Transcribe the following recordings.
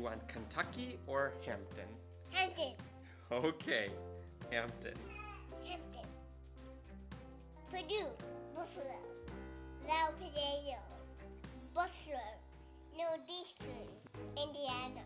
you want Kentucky or Hampton? Hampton. Okay, Hampton. Hampton. Purdue. Buffalo. Valparaiso. Butler. Northeastern. Indiana.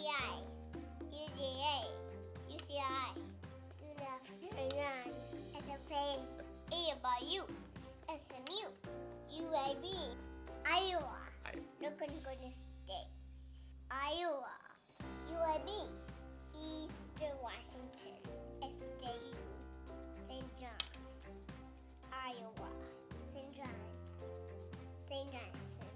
UCI, UGA, UCI, UNAF, SFA, ABU, SMU, UAB, Iowa, Looking Goodness States, Iowa, UAB, Eastern Washington, SJU, St. John's, Iowa, St. John's, St. John's.